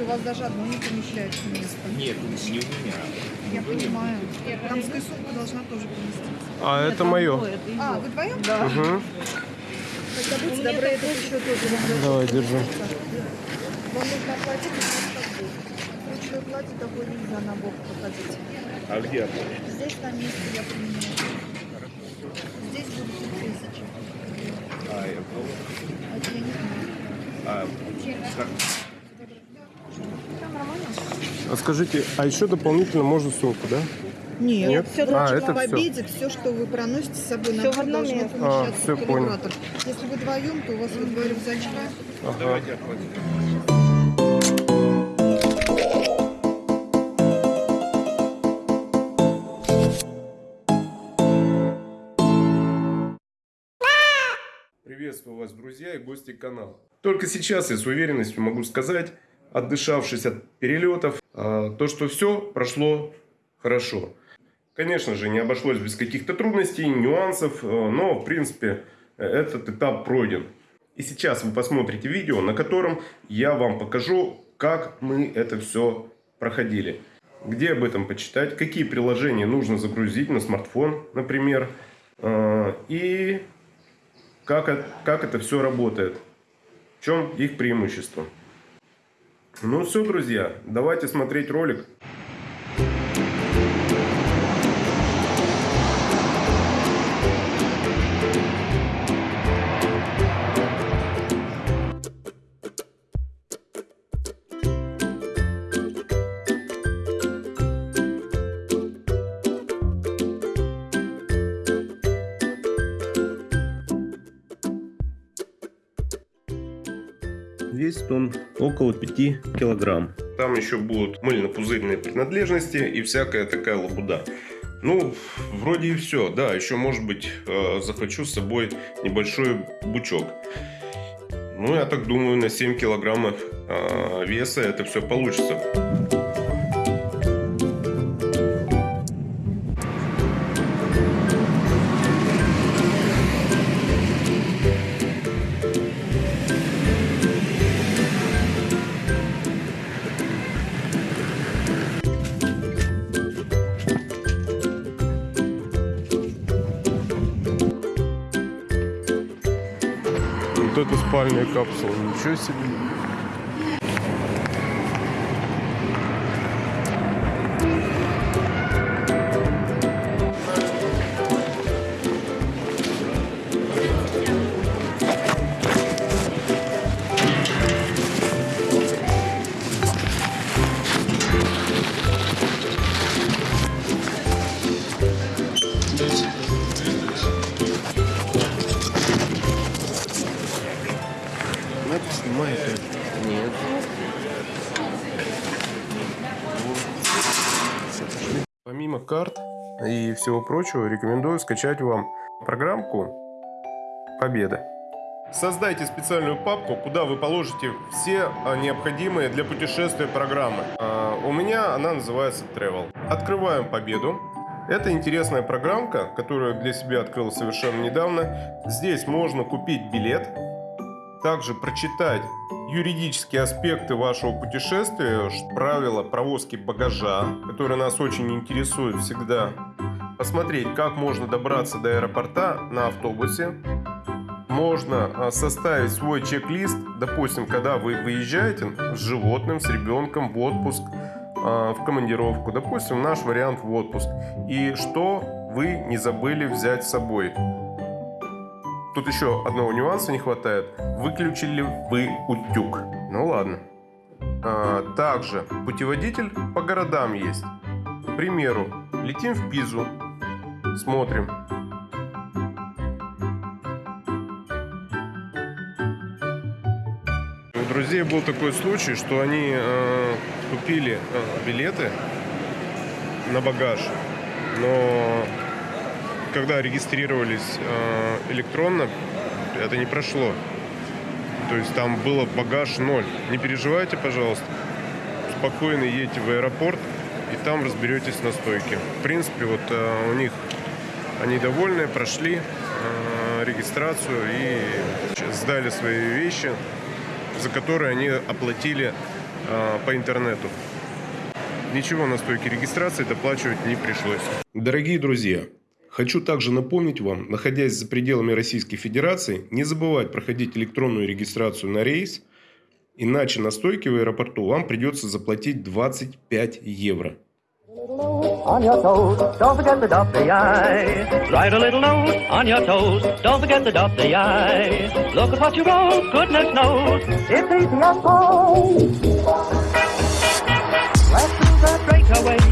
у вас даже одно не помещается место. Нет, не у меня. Я понимаю. Дамская сумка должна тоже поместиться. А это мое. А, вы вдвоем? Да. Угу. Тогда будьте добры, это еще тоже вам Давай, держи. Вам нужно оплатить и. Ручной платье такой нельзя на бок походить. А где оплатить? Здесь на месте я поменяю. Здесь будет тысяча. А, я понял. А это я не знаю. А, как? А скажите, а еще дополнительно можно сумку, да? Нет, Нет? все А, это в обеде, все, что вы проносите с собой на Всё в бок, одном должно месте. помещаться А, всё, в калибратор. Если вы вдвоем, то у вас вот два рюкзачка. Давайте оплатим. Приветствую вас, друзья и гости канала. Только сейчас я с уверенностью могу сказать, отдышавшись от перелетов, то, что все прошло хорошо. Конечно же, не обошлось без каких-то трудностей, нюансов, а, но, в принципе, этот этап пройден. И сейчас вы посмотрите видео, на котором я вам покажу, как мы это все проходили. Где об этом почитать, какие приложения нужно загрузить на смартфон, например, а, и как, как это все работает, в чем их преимущество. Ну все, друзья, давайте смотреть ролик. Весит он около 5 килограмм. Там еще будут мыльно-пузырные принадлежности и всякая такая лабуда. Ну, вроде и все. Да, еще, может быть, э, захвачу с собой небольшой бучок. Ну, я так думаю, на 7 килограммов э, веса это все получится. Это спальная капсула, ничего себе. Нет. Помимо карт и всего прочего, рекомендую скачать вам программку Победа. Создайте специальную папку, куда вы положите все а, необходимые для путешествия программы. А, У меня она называется Travel. Открываем Победу. Это интересная программка, которую для себя открыл совершенно недавно. Здесь можно купить билет, также прочитать юридические аспекты вашего путешествия, правила провозки багажа, которые нас очень интересуют всегда. Посмотреть, как можно добраться до аэропорта на автобусе. Можно а, составить свой чек-лист, допустим, когда вы выезжаете с животным, с ребенком в отпуск, а, в командировку, допустим, наш вариант в отпуск. И что вы не забыли взять с собой. Тут еще одного нюанса не хватает. Выключили вы утюг. Ну ладно. А, также путеводитель по городам есть. К примеру, летим в Пизу. Смотрим. У друзей был такой случай, что они э, купили э, билеты на багаж, но когда регистрировались э, электронно, это не прошло. То есть там было багаж ноль. Не переживайте, пожалуйста. Спокойно едете в аэропорт и там разберетесь на стойке. В принципе, вот э, у них они довольны, прошли э, регистрацию и сдали свои вещи, за которые они оплатили по интернету. Ничего на стойке регистрации доплачивать не пришлось. Дорогие друзья, хочу также напомнить вам, находясь за пределами Российской Федерации, не забывать проходить электронную регистрацию на рейс, иначе на стойке в аэропорту вам придется заплатить 25 евро. the the the the. Let's do that straight away.